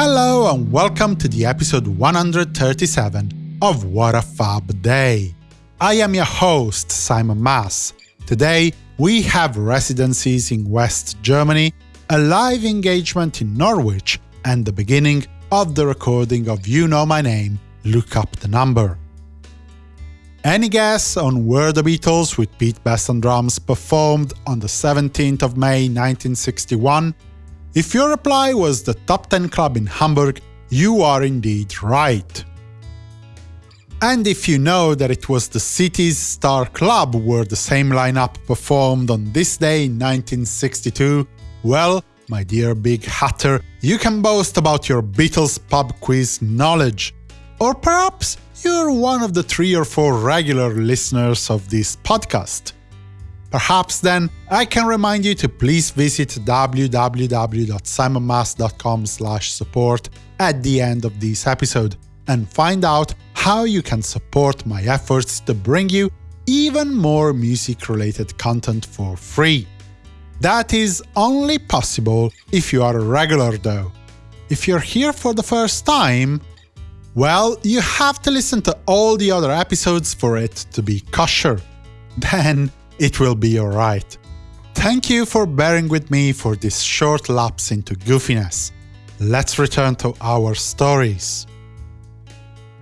Hello and welcome to the episode 137 of What a Fab Day. I am your host, Simon Mas. Today, we have residencies in West Germany, a live engagement in Norwich, and the beginning of the recording of You Know My Name, Look Up the Number. Any guess on where the Beatles with Pete Best on drums performed on the 17th of May 1961? If your reply was the Top 10 Club in Hamburg, you are indeed right. And if you know that it was the city's Star Club where the same lineup performed on this day in 1962, well, my dear Big Hatter, you can boast about your Beatles pub quiz knowledge. Or perhaps you're one of the three or four regular listeners of this podcast. Perhaps then I can remind you to please visit www.simonmas.com support at the end of this episode and find out how you can support my efforts to bring you even more music-related content for free. That is only possible if you are a regular though. If you're here for the first time, well, you have to listen to all the other episodes for it to be kosher. Then it will be alright. Thank you for bearing with me for this short lapse into goofiness. Let's return to our stories.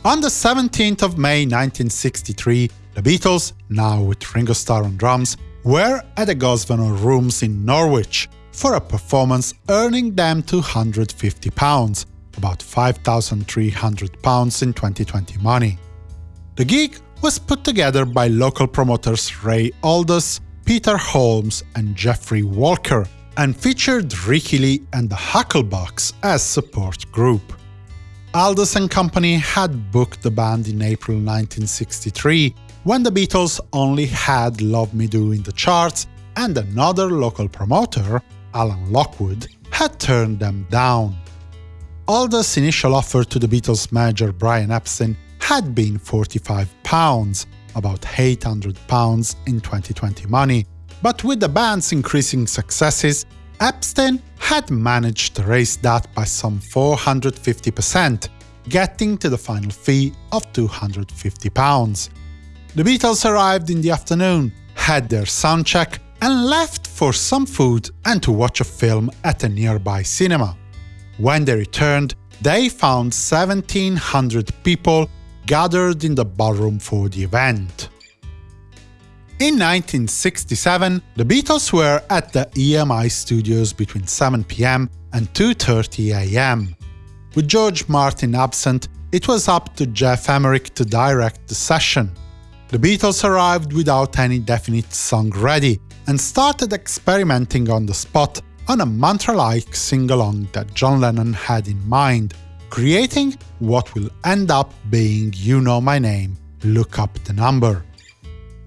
On the 17th of May 1963, the Beatles, now with Ringo Starr on drums, were at the Grosvenor Rooms in Norwich for a performance earning them £250, about £5,300 in 2020 money. The gig was put together by local promoters Ray Aldous, Peter Holmes and Jeffrey Walker, and featured Rickie Lee and the Hucklebuggs as support group. Aldous and Company had booked the band in April 1963, when the Beatles only had Love Me Do in the charts, and another local promoter, Alan Lockwood, had turned them down. Aldous' initial offer to the Beatles' manager Brian Epstein had been £45, about £800 in 2020 money, but with the band's increasing successes, Epstein had managed to raise that by some 450%, getting to the final fee of £250. The Beatles arrived in the afternoon, had their soundcheck, and left for some food and to watch a film at a nearby cinema. When they returned, they found 1700 people gathered in the ballroom for the event. In 1967, the Beatles were at the EMI studios between 7pm and 2.30am. With George Martin absent, it was up to Geoff Emerick to direct the session. The Beatles arrived without any definite song ready, and started experimenting on the spot on a mantra-like sing-along that John Lennon had in mind, creating what will end up being You Know My Name, Look Up the Number.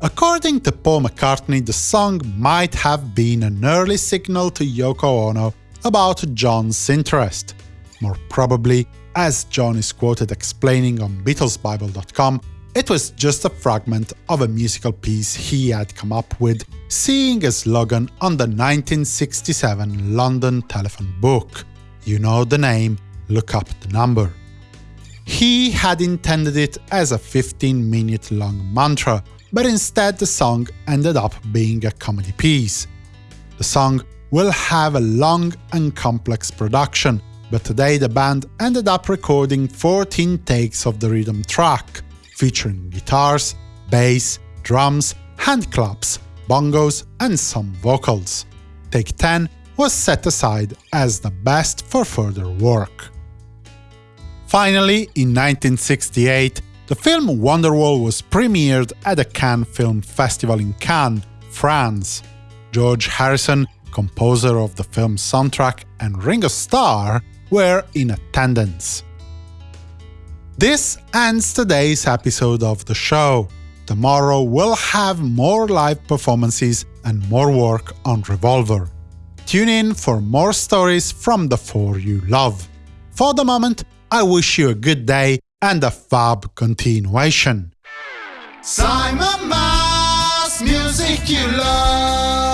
According to Paul McCartney, the song might have been an early signal to Yoko Ono about John's interest. More probably, as John is quoted explaining on BeatlesBible.com, it was just a fragment of a musical piece he had come up with, seeing a slogan on the 1967 London telephone book. You know the name, look up the number. He had intended it as a 15-minute long mantra, but instead the song ended up being a comedy piece. The song will have a long and complex production, but today the band ended up recording 14 takes of the rhythm track, featuring guitars, bass, drums, hand claps, bongos, and some vocals. Take 10 was set aside as the best for further work. Finally, in 1968, the film Wonderwall was premiered at the Cannes Film Festival in Cannes, France. George Harrison, composer of the film's soundtrack, and Ringo Starr were in attendance. This ends today's episode of the show. Tomorrow we'll have more live performances and more work on Revolver. Tune in for more stories from the four you love. For the moment, I wish you a good day and a fab continuation. Simon Mas, music you love.